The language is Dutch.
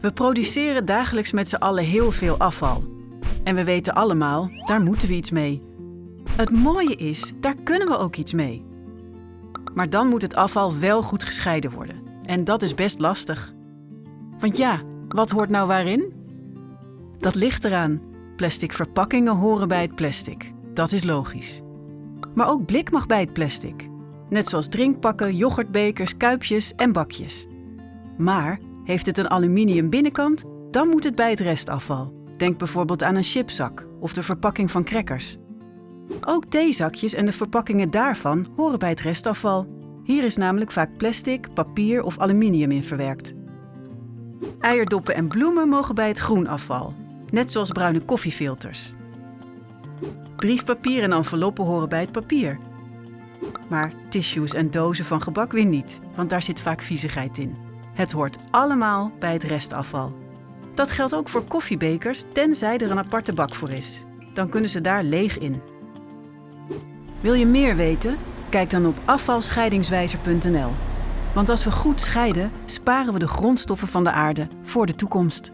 We produceren dagelijks met z'n allen heel veel afval. En we weten allemaal, daar moeten we iets mee. Het mooie is, daar kunnen we ook iets mee. Maar dan moet het afval wel goed gescheiden worden. En dat is best lastig. Want ja, wat hoort nou waarin? Dat ligt eraan. Plastic verpakkingen horen bij het plastic. Dat is logisch. Maar ook blik mag bij het plastic. Net zoals drinkpakken, yoghurtbekers, kuipjes en bakjes. Maar heeft het een aluminium binnenkant, dan moet het bij het restafval. Denk bijvoorbeeld aan een chipzak of de verpakking van crackers. Ook theezakjes en de verpakkingen daarvan horen bij het restafval. Hier is namelijk vaak plastic, papier of aluminium in verwerkt. Eierdoppen en bloemen mogen bij het groenafval, net zoals bruine koffiefilters. Briefpapier en enveloppen horen bij het papier. Maar tissues en dozen van gebak weer niet, want daar zit vaak viezigheid in. Het hoort allemaal bij het restafval. Dat geldt ook voor koffiebekers, tenzij er een aparte bak voor is. Dan kunnen ze daar leeg in. Wil je meer weten? Kijk dan op afvalscheidingswijzer.nl. Want als we goed scheiden, sparen we de grondstoffen van de aarde voor de toekomst.